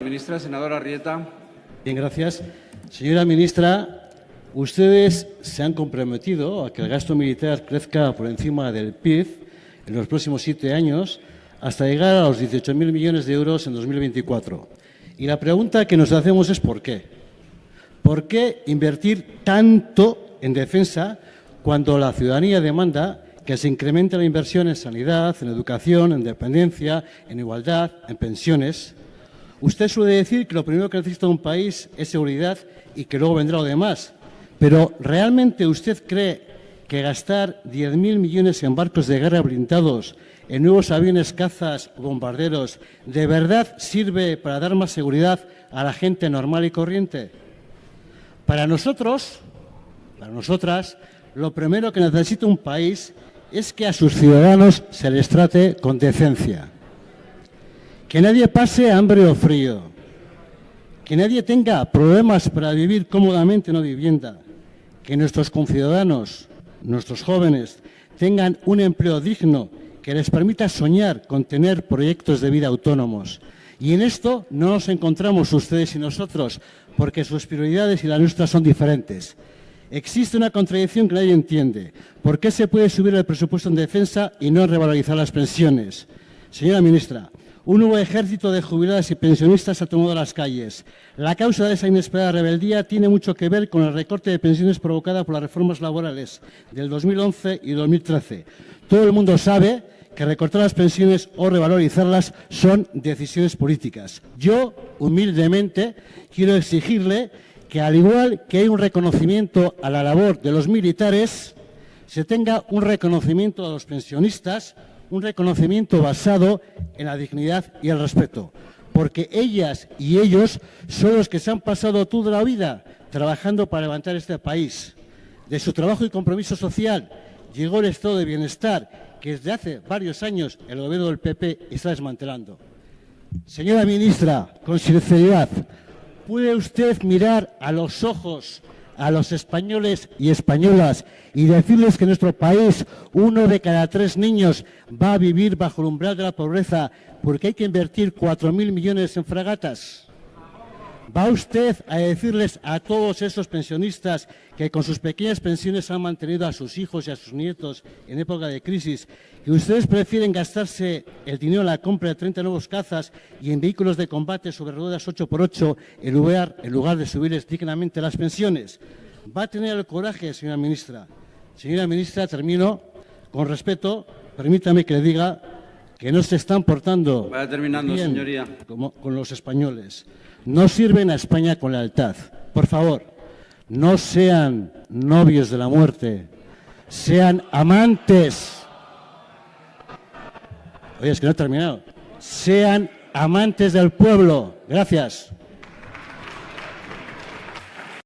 Ministra, senadora Rieta. Bien, gracias. Señora ministra, ustedes se han comprometido a que el gasto militar crezca por encima del PIB en los próximos siete años hasta llegar a los 18.000 millones de euros en 2024. Y la pregunta que nos hacemos es ¿por qué? ¿Por qué invertir tanto en defensa cuando la ciudadanía demanda que se incremente la inversión en sanidad, en educación, en dependencia, en igualdad, en pensiones? Usted suele decir que lo primero que necesita un país es seguridad y que luego vendrá lo demás. Pero ¿realmente usted cree que gastar 10.000 millones en barcos de guerra blindados, en nuevos aviones cazas bombarderos, de verdad sirve para dar más seguridad a la gente normal y corriente? Para nosotros, para nosotras, lo primero que necesita un país es que a sus ciudadanos se les trate con decencia. Que nadie pase hambre o frío. Que nadie tenga problemas para vivir cómodamente en una vivienda. Que nuestros conciudadanos, nuestros jóvenes, tengan un empleo digno que les permita soñar con tener proyectos de vida autónomos. Y en esto no nos encontramos ustedes y nosotros, porque sus prioridades y las nuestras son diferentes. Existe una contradicción que nadie entiende. ¿Por qué se puede subir el presupuesto en defensa y no revalorizar las pensiones? Señora ministra, un nuevo ejército de jubiladas y pensionistas ha tomado las calles. La causa de esa inesperada rebeldía tiene mucho que ver con el recorte de pensiones provocada por las reformas laborales del 2011 y 2013. Todo el mundo sabe que recortar las pensiones o revalorizarlas son decisiones políticas. Yo, humildemente, quiero exigirle que, al igual que hay un reconocimiento a la labor de los militares, se tenga un reconocimiento a los pensionistas, un reconocimiento basado en la dignidad y el respeto, porque ellas y ellos son los que se han pasado toda la vida trabajando para levantar este país. De su trabajo y compromiso social llegó el estado de bienestar que desde hace varios años el gobierno del PP está desmantelando. Señora ministra, con sinceridad, ¿puede usted mirar a los ojos a los españoles y españolas y decirles que en nuestro país uno de cada tres niños va a vivir bajo el umbral de la pobreza porque hay que invertir 4.000 millones en fragatas? ¿Va usted a decirles a todos esos pensionistas que con sus pequeñas pensiones han mantenido a sus hijos y a sus nietos en época de crisis que ustedes prefieren gastarse el dinero en la compra de 30 nuevos cazas y en vehículos de combate sobre ruedas 8x8 en lugar, en lugar de subirles dignamente las pensiones? ¿Va a tener el coraje, señora ministra? Señora ministra, termino con respeto. Permítame que le diga que no se están portando Vaya terminando, bien señoría. como- con los españoles. No sirven a España con lealtad. Por favor, no sean novios de la muerte, sean amantes. Oye, es que no he terminado. Sean amantes del pueblo. Gracias.